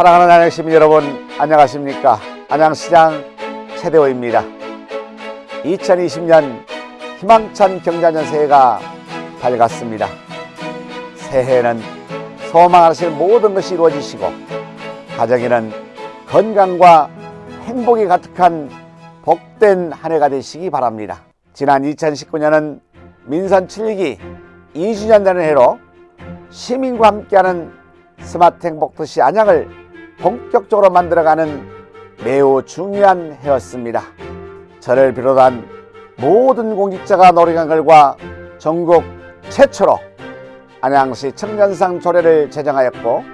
사랑하는 안양 시민 여러분 안녕하십니까? 안양시장 최대호입니다. 2020년 희망찬 경자년 새해가 밝았습니다. 새해에는 소망하실 모든 것이 이루어지시고 가정에는 건강과 행복이 가득한 복된 한 해가 되시기 바랍니다. 지난 2019년은 민선 7기 2주년 되는 해로 시민과 함께하는 스마트 행복 도시 안양을 본격적으로 만들어가는 매우 중요한 해였습니다. 저를 비롯한 모든 공직자가 노력한 결과 전국 최초로 안양시 청년상 조례를 제정하였고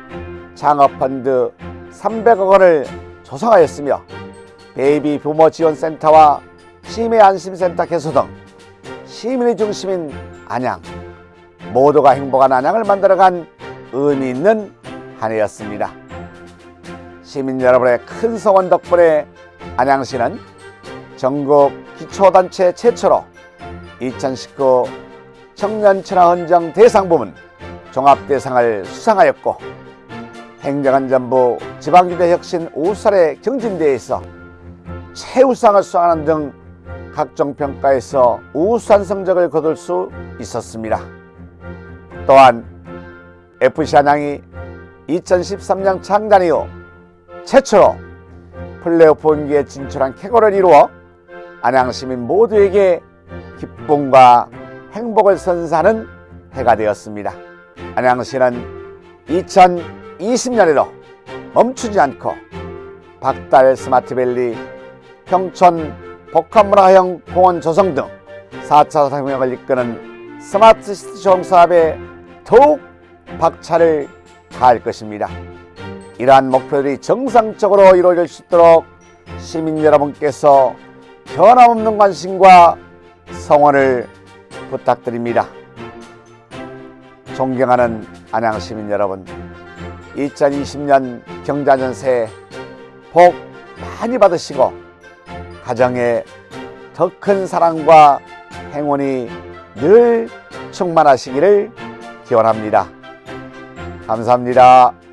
창업펀드 300억 원을 조성하였으며 베이비부머 지원센터와 치매 안심센터 개소 등 시민의 중심인 안양 모두가 행복한 안양을 만들어간 의미 있는 한 해였습니다. 시민 여러분의 큰 성원 덕분에 안양시는 전국 기초단체 최초로 2019 청년친화헌정 대상 부문 종합대상을 수상하였고 행정안전부 지방기대혁신 우수사례 경진대회에서 최우상을 수상하는 등 각종 평가에서 우수한 성적을 거둘 수 있었습니다. 또한 FC 안양이 2013년 창단 이후 최초로 플레이오프 경기에 진출한 쾌거를 이루어 안양 시민 모두에게 기쁨과 행복을 선사하는 해가 되었습니다. 안양시는 2020년에도 멈추지 않고 박달 스마트밸리, 평촌 복합문화형 공원 조성 등 4차 산업혁명을 이끄는 스마트 시티 조성 사업에 더욱 박차를 가할 것입니다. 이러한 목표들이 정상적으로 이루어질 수 있도록 시민 여러분께서 변함없는 관심과 성원을 부탁드립니다. 존경하는 안양 시민 여러분, 2020년 경자년 새해 복 많이 받으시고 가정에 더 큰 사랑과 행운이 늘 충만하시기를 기원합니다. 감사합니다.